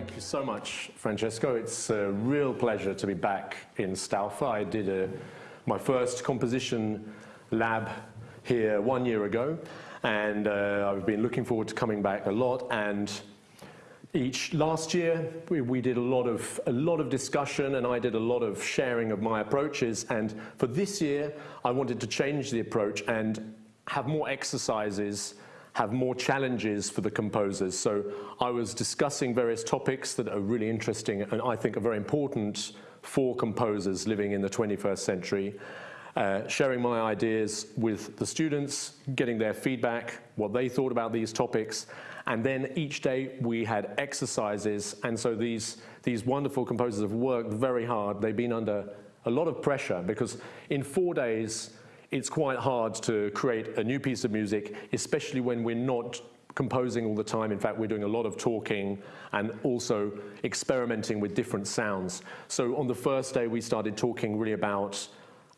Thank you so much, Francesco. It's a real pleasure to be back in Staufa. I did a, my first composition lab here one year ago, and uh, I've been looking forward to coming back a lot. And each last year, we, we, did a lot of a lot of discussion, and I did a lot of sharing of my approaches. And for this year, I wanted to change the approach and have more exercises have more challenges for the composers. So I was discussing various topics that are really interesting and I think are very important for composers living in the 21st century. Uh, sharing my ideas with the students, getting their feedback, what they thought about these topics, and then each day we had exercises, and so these, these wonderful composers have worked very hard. They've been under a lot of pressure because in four days, it's quite hard to create a new piece of music, especially when we're not composing all the time. In fact, we're doing a lot of talking and also experimenting with different sounds. So on the first day, we started talking really about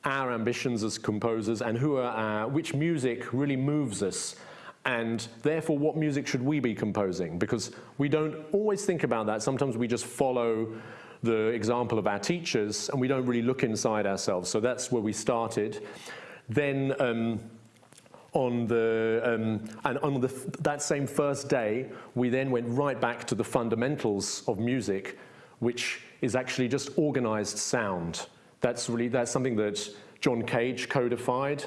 our ambitions as composers and who are our, which music really moves us and therefore what music should we be composing because we don't always think about that sometimes we just follow the example of our teachers and we don't really look inside ourselves so that's where we started then um, on the, um, and on the, that same first day, we then went right back to the fundamentals of music, which is actually just organized sound. That's really, that's something that John Cage codified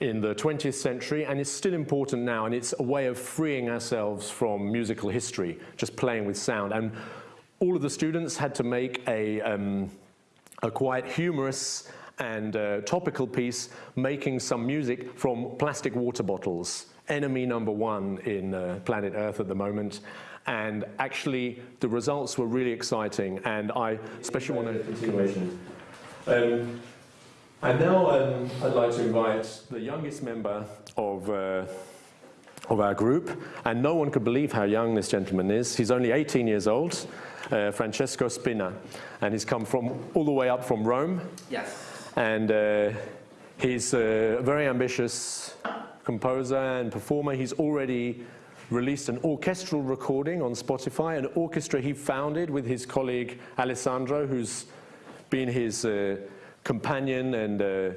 in the 20th century, and it's still important now, and it's a way of freeing ourselves from musical history, just playing with sound. And all of the students had to make a, um, a quite humorous and a topical piece making some music from plastic water bottles, enemy number one in uh, planet Earth at the moment. And actually, the results were really exciting, and I especially want to continuation. Um, and now um, I'd like to invite the youngest member of, uh, of our group, and no one could believe how young this gentleman is. He's only 18 years old, uh, Francesco Spina, and he's come from all the way up from Rome. Yes. And uh, he's a very ambitious composer and performer. He's already released an orchestral recording on Spotify, an orchestra he founded with his colleague Alessandro, who's been his uh, companion and uh,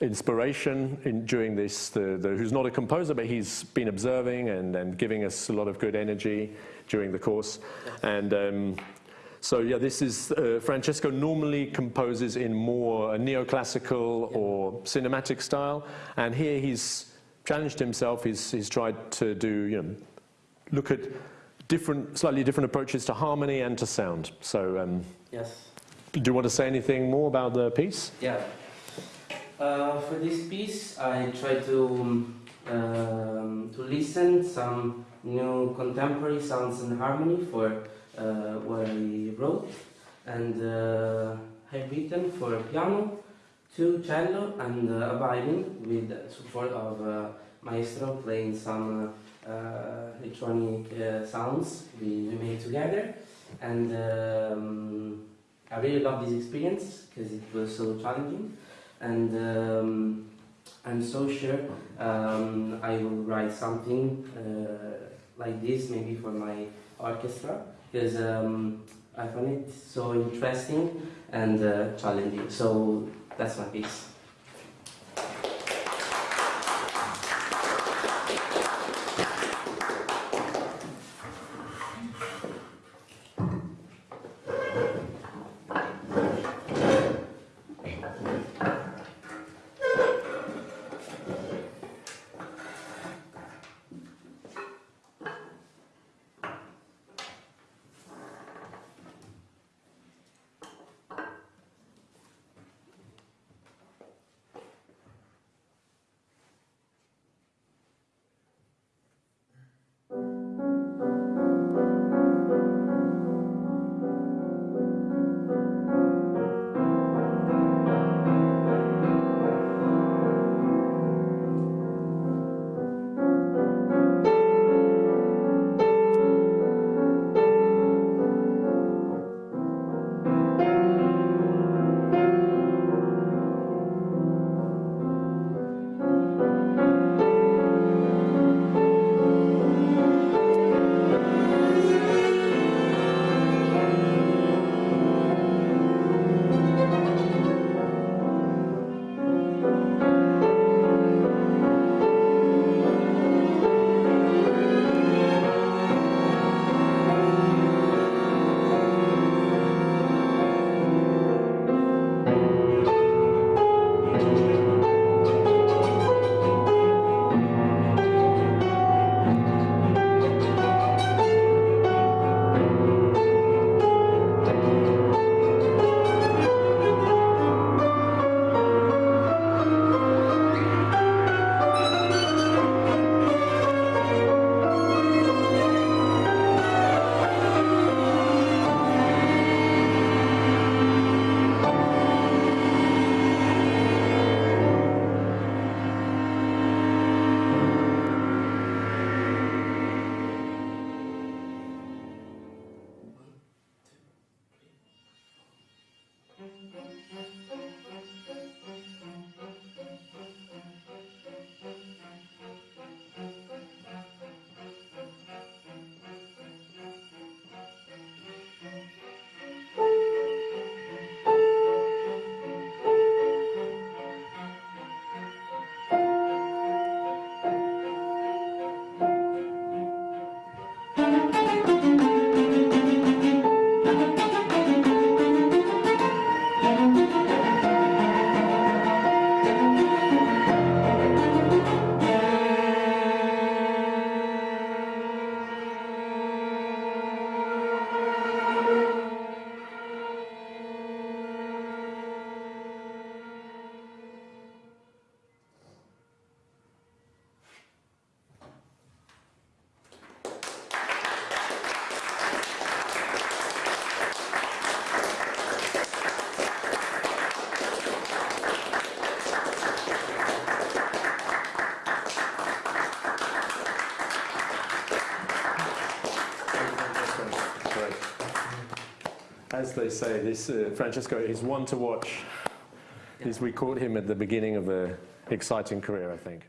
inspiration in, during this, the, the, who's not a composer, but he's been observing and, and giving us a lot of good energy during the course. And um, so yeah, this is, uh, Francesco normally composes in more neoclassical or cinematic style, and here he's challenged himself, he's, he's tried to do, you know, look at different, slightly different approaches to harmony and to sound. So, um, yes. Do you want to say anything more about the piece? Yeah. Uh, for this piece, I try to um, to listen some new contemporary sounds and harmony for what I wrote. And uh, I've written for piano, two cello and uh, a violin with support of maestro playing some electronic sounds we, we made together. And um, I really love this experience because it was so challenging. And um, I'm so sure um, I will write something uh, like this maybe for my orchestra because um, I find it so interesting and uh, challenging. So that's my piece. As they say, this uh, Francesco is one to watch. Yeah. We caught him at the beginning of an exciting career, I think.